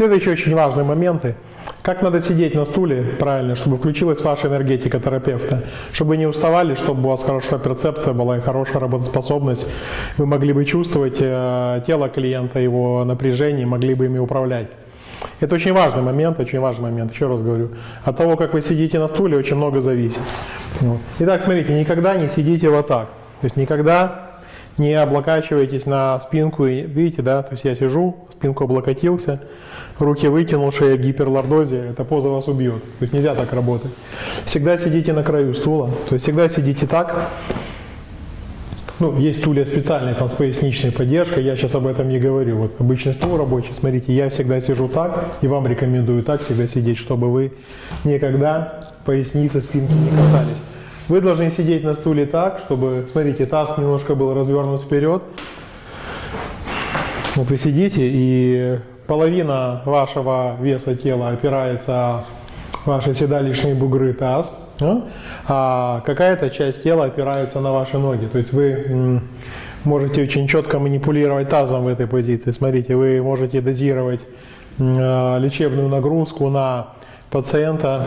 Следующие очень важные моменты. Как надо сидеть на стуле правильно, чтобы включилась ваша энергетика терапевта, чтобы не уставали, чтобы у вас хорошая перцепция была и хорошая работоспособность. Вы могли бы чувствовать э, тело клиента, его напряжение, могли бы ими управлять. Это очень важный момент, очень важный момент, еще раз говорю. От того, как вы сидите на стуле, очень много зависит. Итак, смотрите, никогда не сидите вот так. То есть никогда не облокачивайтесь на спинку. И, видите, да, то есть я сижу, спинку облокотился, руки вытянул, шея в гиперлордозе, эта поза вас убьет. То есть нельзя так работать. Всегда сидите на краю стула, то есть всегда сидите так. Ну, есть стулья специальные там с поясничной поддержкой, я сейчас об этом не говорю. Вот обычный стул рабочий, смотрите, я всегда сижу так, и вам рекомендую так всегда сидеть, чтобы вы никогда поясницы, спинки не касались. Вы должны сидеть на стуле так, чтобы, смотрите, таз немножко был развернут вперед. Вот вы сидите, и половина вашего веса тела опирается ваши седалищные бугры таз, а, а какая-то часть тела опирается на ваши ноги. То есть вы можете очень четко манипулировать тазом в этой позиции. Смотрите, вы можете дозировать а, лечебную нагрузку на пациента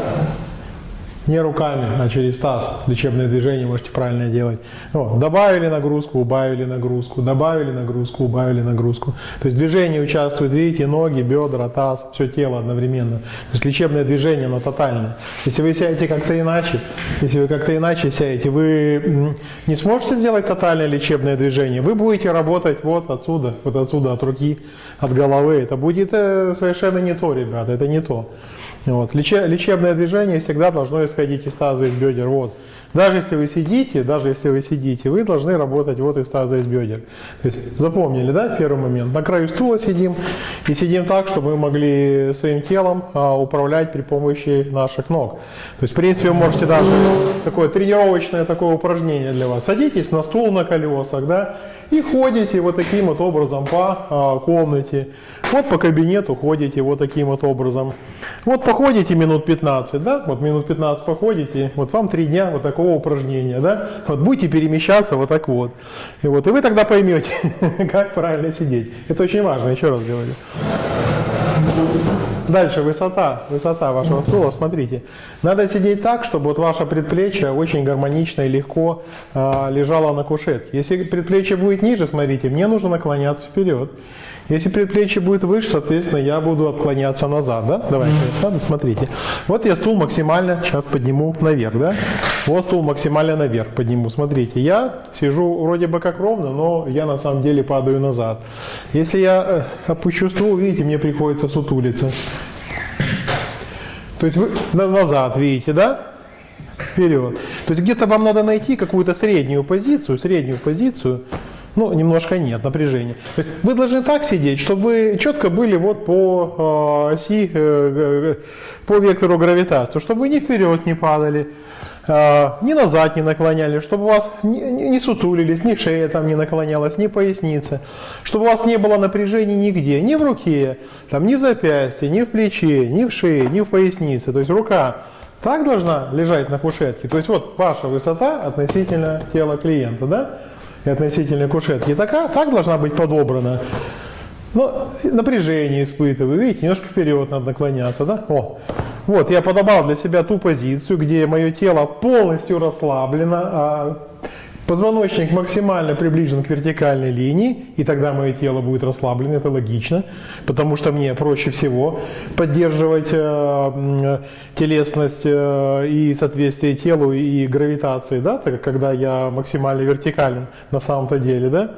не руками, а через таз. Лечебное движение можете правильно делать. Вот. Добавили нагрузку, убавили нагрузку, добавили нагрузку, убавили нагрузку. То есть движение участвует, видите, ноги, бедра, таз, все тело одновременно. То есть лечебное движение, оно тотальное. Если вы сядете как-то иначе, если вы как-то иначе сядете, вы не сможете сделать тотальное лечебное движение. Вы будете работать вот отсюда, вот отсюда, от руки, от головы. Это будет э, совершенно не то, ребята, это не то. Вот. Лечебное движение всегда должно исходить из таза, из бедер. Вот. Даже если вы сидите, даже если вы сидите, вы должны работать вот из таза, из бедер. Есть запомнили, да, первый момент? На краю стула сидим и сидим так, чтобы мы могли своим телом а, управлять при помощи наших ног. То есть, в принципе, вы можете даже такое тренировочное такое упражнение для вас. Садитесь на стул на колесах, да, и ходите вот таким вот образом по а, комнате. Вот по кабинету ходите вот таким вот образом. Вот походите минут 15, да, вот минут 15 походите, вот вам три дня вот такого упражнения, да, вот будете перемещаться вот так вот. И вот, и вы тогда поймете, как правильно сидеть. Это очень важно, еще раз говорю. Дальше высота, высота вашего стула, смотрите. Надо сидеть так, чтобы вот ваше предплечье очень гармонично и легко э, лежало на кушетке. Если предплечье будет ниже, смотрите, мне нужно наклоняться вперед. Если предплечье будет выше, соответственно, я буду отклоняться назад, да? Давайте, смотрите. Вот я стул максимально сейчас подниму наверх, да? Вот стул максимально наверх подниму. Смотрите, я сижу вроде бы как ровно, но я на самом деле падаю назад. Если я э, опущу стул, видите, мне приходится сутулиться. То есть вы назад, видите, да? Вперед. То есть где-то вам надо найти какую-то среднюю позицию, среднюю позицию, ну, немножко нет напряжения. То есть вы должны так сидеть, чтобы вы четко были вот по э, оси, э, по вектору гравитации, чтобы вы ни вперед не падали, э, ни назад не наклоняли, чтобы у вас не, не сутулились, ни шея там не наклонялась, ни поясница, чтобы у вас не было напряжения нигде, ни в руке, там, ни в запястье, ни в плече, ни в шее, ни в пояснице. То есть рука так должна лежать на кушетке. То есть вот ваша высота относительно тела клиента, да? и относительно кушетки, такая, так должна быть подобрана. Но напряжение испытываю, видите, немножко вперед надо наклоняться, да? О, вот, я подобрал для себя ту позицию, где мое тело полностью расслаблено, а Позвоночник максимально приближен к вертикальной линии, и тогда мое тело будет расслаблено, это логично, потому что мне проще всего поддерживать э, телесность э, и соответствие телу и гравитации, да, так, когда я максимально вертикален на самом-то деле, да.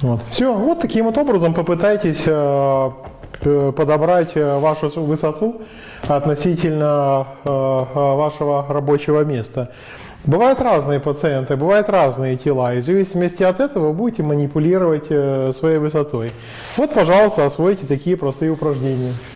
Вот. Все, вот таким вот образом попытайтесь э, подобрать э, вашу высоту относительно э, э, вашего рабочего места. Бывают разные пациенты, бывают разные тела, и в зависимости от этого вы будете манипулировать э, своей высотой. Вот, пожалуйста, освойте такие простые упражнения.